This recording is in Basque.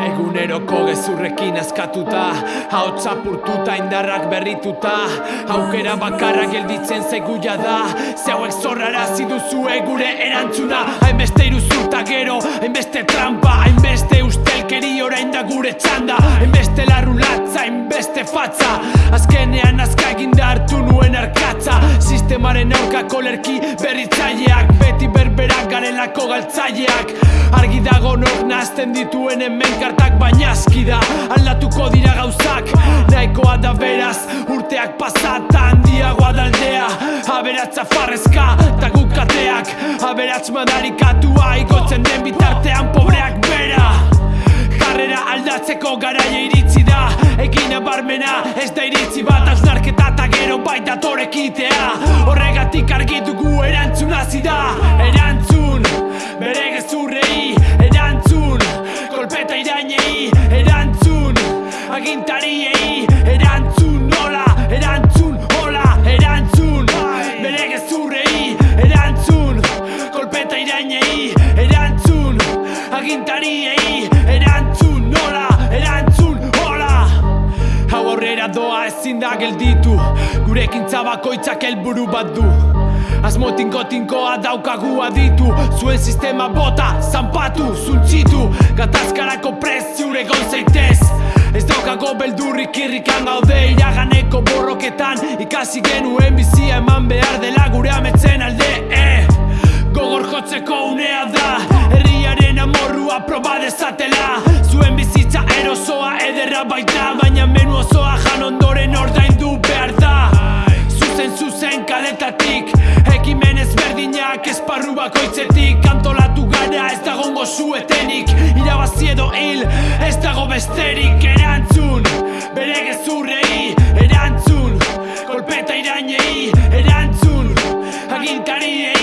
Eguneroko gezurrekin askatuta Hau txapurtuta indarrak berrituta. Aukera bakarra gelditzen zeguia da Ze hauek zorrara ziduzue gure erantzuna. Hainbeste iruzurta gero, hainbeste trampa Hainbeste ustelkeri orain da gure txanda. Hainbeste larrulatza, hainbeste fatza. Azkenean azka eginda hartu nuen arkatza. Sistemaren aurkako lerki berritzaileak Beti berberak garelako galtzaileak. Argi dago nok nazten dituen hemen kartak Baina aski da. Aldatuko dira gauzak Nahikoa da beraz. Urteak pasata handiagoa daldea Aberatza farrezka eta guk kateak Aberats madarikatua igotzen den bitartean pobreak bera. Jarrera aldatzeko garaia iritsi da. Egin abarmena ez da iritzi bat. Hausnarketa eta gero baita torekitea Horregatik argi dugu erantzun hasi da agintariei. Erantzun, nola, erantzun, hola Erantzun, bere gezurrei Erantzun, kolpeta irainei Erantzun, agintariei Erantzun, nola, erantzun, hola. Hau aurrera doa ezin da gelditu. Gurekin bakoitzak helburu bat du. Asmo tinko-tinkoa daukagu aditu. Zuen sistema bota, zanpatu, zuntzitu Gatazkarako preziure zaitez Daukago beldurrik irrikan gaude Iraganeko borroketan. Ikasi genuen bizia eman behar dela gure ametzen alde eh? Gogor jotzeko unea da Herriaren amorrua proba dezatela. Zuen bizitza erosoa ederra baita Baina menu osoa jan ondoren ordaindu behar da. Zuzen zuzen kaletatik Ekimen ezberdinak esparru bakoitzetik Antolatu jendea ez dagongo zuetenik. Irabazi edo hil, ez dago besterik. Erantzun, bere gezurrei Erantzun, kolpeta irainei Erantzun, agintariei